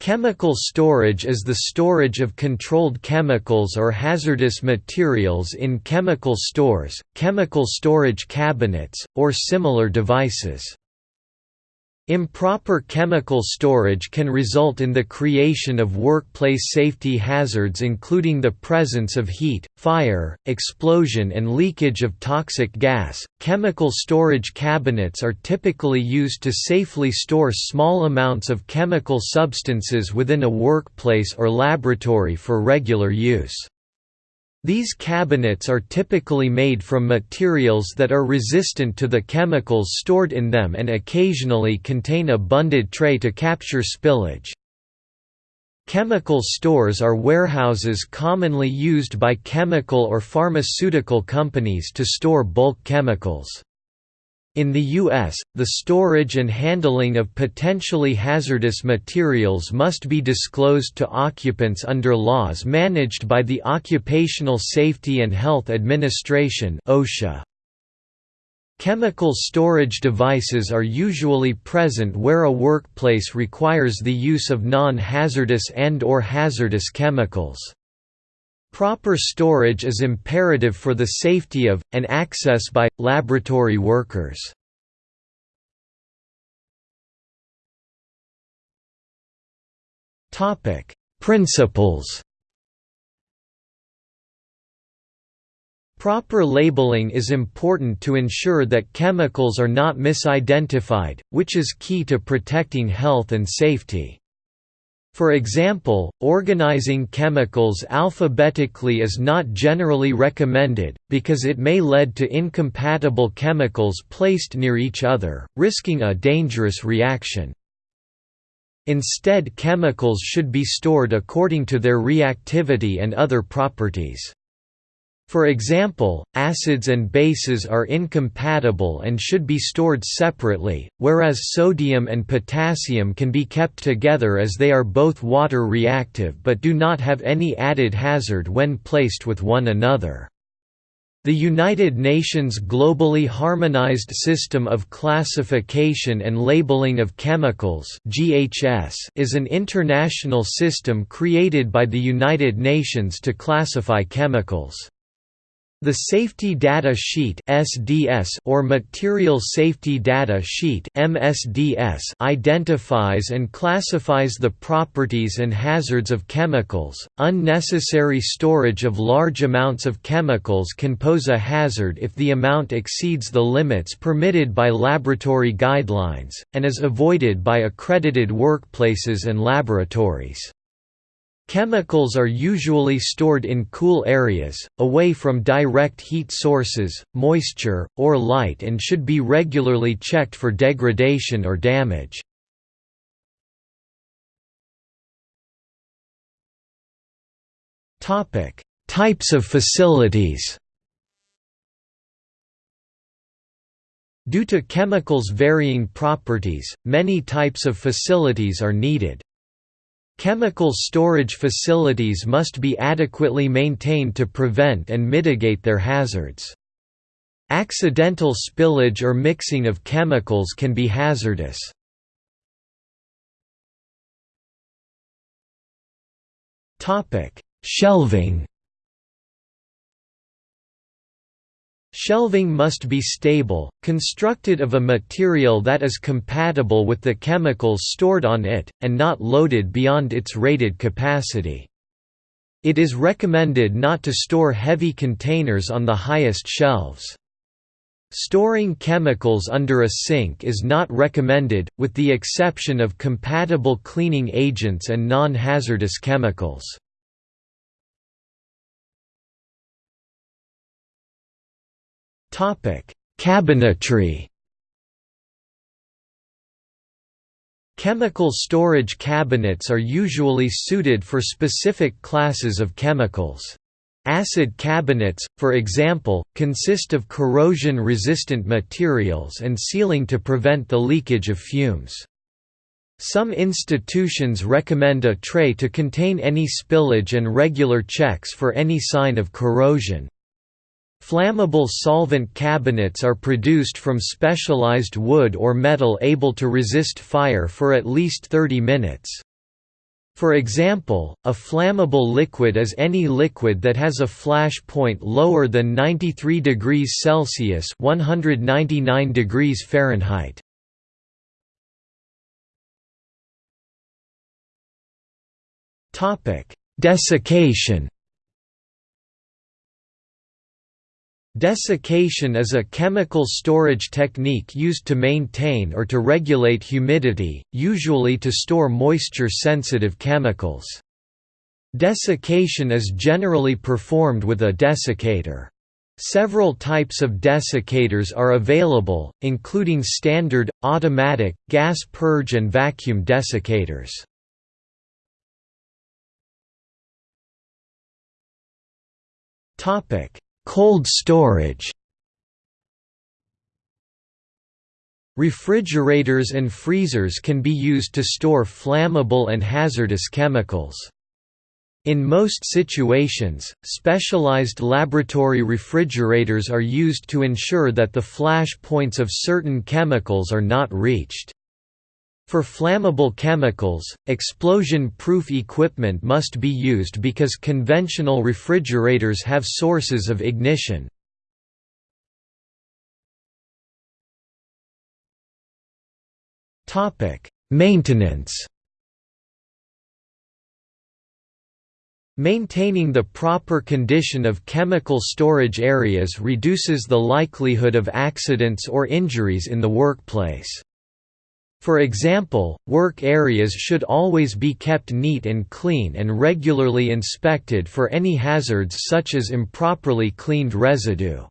Chemical storage is the storage of controlled chemicals or hazardous materials in chemical stores, chemical storage cabinets, or similar devices. Improper chemical storage can result in the creation of workplace safety hazards including the presence of heat, fire, explosion and leakage of toxic gas. Chemical storage cabinets are typically used to safely store small amounts of chemical substances within a workplace or laboratory for regular use. These cabinets are typically made from materials that are resistant to the chemicals stored in them and occasionally contain a bunded tray to capture spillage. Chemical stores are warehouses commonly used by chemical or pharmaceutical companies to store bulk chemicals. In the U.S., the storage and handling of potentially hazardous materials must be disclosed to occupants under laws managed by the Occupational Safety and Health Administration OSHA. Chemical storage devices are usually present where a workplace requires the use of non-hazardous and or hazardous chemicals. Proper storage is imperative for the safety of, and access by, laboratory workers. Principles Proper labeling is important to ensure that chemicals are not misidentified, which is key to protecting health and safety. For example, organizing chemicals alphabetically is not generally recommended, because it may lead to incompatible chemicals placed near each other, risking a dangerous reaction. Instead chemicals should be stored according to their reactivity and other properties. For example, acids and bases are incompatible and should be stored separately, whereas sodium and potassium can be kept together as they are both water reactive but do not have any added hazard when placed with one another. The United Nations Globally Harmonized System of Classification and Labeling of Chemicals (GHS) is an international system created by the United Nations to classify chemicals. The Safety Data Sheet (SDS) or Material Safety Data Sheet (MSDS) identifies and classifies the properties and hazards of chemicals. Unnecessary storage of large amounts of chemicals can pose a hazard if the amount exceeds the limits permitted by laboratory guidelines and is avoided by accredited workplaces and laboratories. Chemicals are usually stored in cool areas, away from direct heat sources, moisture, or light and should be regularly checked for degradation or damage. Types of facilities Due to chemicals' varying properties, many types of facilities are needed. Chemical storage facilities must be adequately maintained to prevent and mitigate their hazards. Accidental spillage or mixing of chemicals can be hazardous. Shelving Shelving must be stable, constructed of a material that is compatible with the chemicals stored on it, and not loaded beyond its rated capacity. It is recommended not to store heavy containers on the highest shelves. Storing chemicals under a sink is not recommended, with the exception of compatible cleaning agents and non-hazardous chemicals. Cabinetry Chemical storage cabinets are usually suited for specific classes of chemicals. Acid cabinets, for example, consist of corrosion-resistant materials and sealing to prevent the leakage of fumes. Some institutions recommend a tray to contain any spillage and regular checks for any sign of corrosion. Flammable solvent cabinets are produced from specialized wood or metal able to resist fire for at least 30 minutes. For example, a flammable liquid is any liquid that has a flash point lower than 93 degrees Celsius (199 degrees Fahrenheit). Desiccation. Desiccation is a chemical storage technique used to maintain or to regulate humidity, usually to store moisture-sensitive chemicals. Desiccation is generally performed with a desiccator. Several types of desiccators are available, including standard, automatic, gas purge and vacuum desiccators. Topic: Cold storage Refrigerators and freezers can be used to store flammable and hazardous chemicals. In most situations, specialized laboratory refrigerators are used to ensure that the flash points of certain chemicals are not reached. For flammable chemicals, explosion-proof equipment must be used because conventional refrigerators have sources of ignition. Maintenance Maintaining the proper condition of chemical storage areas reduces the likelihood of accidents or injuries in the workplace. For example, work areas should always be kept neat and clean and regularly inspected for any hazards such as improperly cleaned residue.